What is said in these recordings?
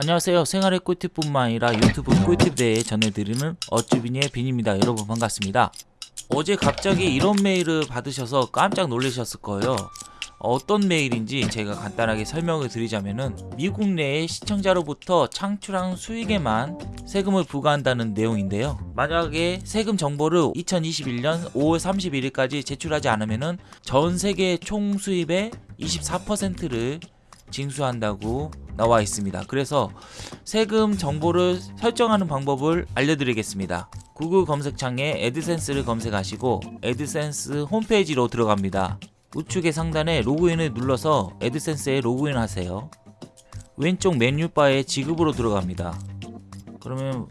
안녕하세요. 생활의 꿀팁뿐만 아니라 유튜브 꿀팁 대에 전해드리는 어쭈비니의 빈입니다. 여러분 반갑습니다. 어제 갑자기 이런 메일을 받으셔서 깜짝 놀라셨을 거예요. 어떤 메일인지 제가 간단하게 설명을 드리자면은 미국 내의 시청자로부터 창출한 수익에만 세금을 부과한다는 내용인데요. 만약에 세금 정보를 2021년 5월 31일까지 제출하지 않으면은 전 세계 총 수입의 24%를 징수한다고 나와 있습니다. 그래서 세금 정보를 설정하는 방법을 알려드리겠습니다. 구글 검색창에 에드센스를 검색하시고 에드센스 홈페이지로 들어갑니다. 우측의 상단에 로그인을 눌러서 에드센스에 로그인 하세요. 왼쪽 메뉴바에 지급으로 들어갑니다. 그러면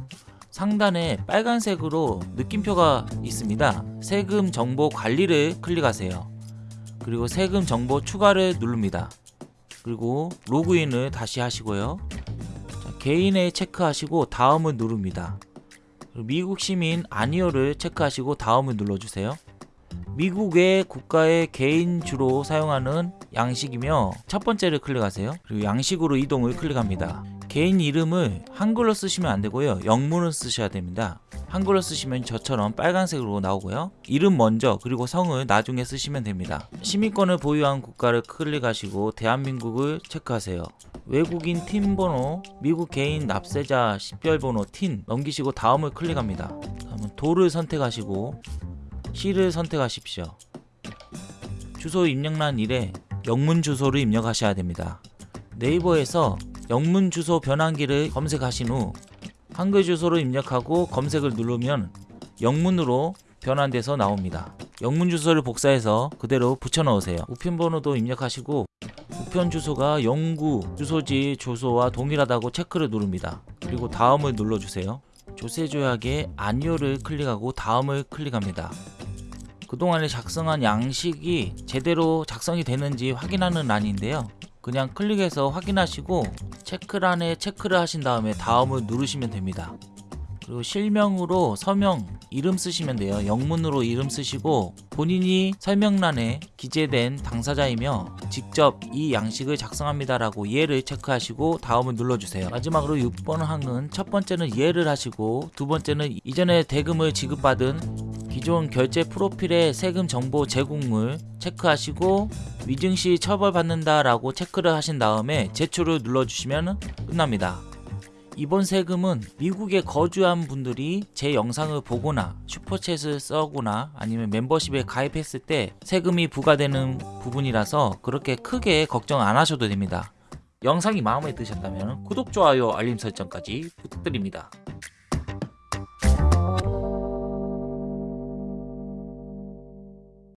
상단에 빨간색으로 느낌표가 있습니다. 세금 정보 관리를 클릭하세요. 그리고 세금 정보 추가를 누릅니다. 그리고 로그인을 다시 하시고요. 자, 개인에 체크하시고 다음을 누릅니다. 미국 시민 아니오를 체크하시고 다음을 눌러주세요. 미국의 국가의 개인 주로 사용하는 양식이며 첫 번째를 클릭하세요. 그리고 양식으로 이동을 클릭합니다. 개인 이름을 한글로 쓰시면 안되고요. 영문을 쓰셔야 됩니다 한글로 쓰시면 저처럼 빨간색으로 나오고요. 이름 먼저 그리고 성을 나중에 쓰시면 됩니다. 시민권을 보유한 국가를 클릭하시고 대한민국을 체크하세요. 외국인 팀 번호 미국 개인 납세자 식별 번호 틴 넘기시고 다음을 클릭합니다. 다음은 도를 선택하시고 시를 선택하십시오. 주소 입력란 일에 영문 주소를 입력하셔야 됩니다. 네이버에서 영문 주소 변환기를 검색하신 후 한글 주소를 입력하고 검색을 누르면 영문으로 변환돼서 나옵니다. 영문 주소를 복사해서 그대로 붙여 넣으세요. 우편 번호도 입력하시고 우편 주소가 영구 주소지 주소와 동일하다고 체크를 누릅니다. 그리고 다음을 눌러주세요. 조세 조약에 아니오를 클릭하고 다음을 클릭합니다. 그동안에 작성한 양식이 제대로 작성이 되는지 확인하는 란인데요. 그냥 클릭해서 확인하시고 체크란에 체크를 하신 다음에 다음을 누르시면 됩니다. 그리고 실명으로 서명 이름 쓰시면 돼요. 영문으로 이름 쓰시고 본인이 설명란에 기재된 당사자이며 직접 이 양식을 작성합니다 라고 예를 체크하시고 다음을 눌러주세요. 마지막으로 6번 항은 첫 번째는 예를 하시고 두 번째는 이전에 대금을 지급받은 기존 결제 프로필의 세금 정보 제공을 체크하시고 위증시 처벌받는다 라고 체크를 하신 다음에 제출을 눌러주시면 끝납니다. 이번 세금은 미국에 거주한 분들이 제 영상을 보거나 슈퍼챗을 써거나 아니면 멤버십에 가입했을 때 세금이 부과되는 부분이라서 그렇게 크게 걱정 안 하셔도 됩니다. 영상이 마음에 드셨다면 구독, 좋아요, 알림 설정까지 부탁드립니다.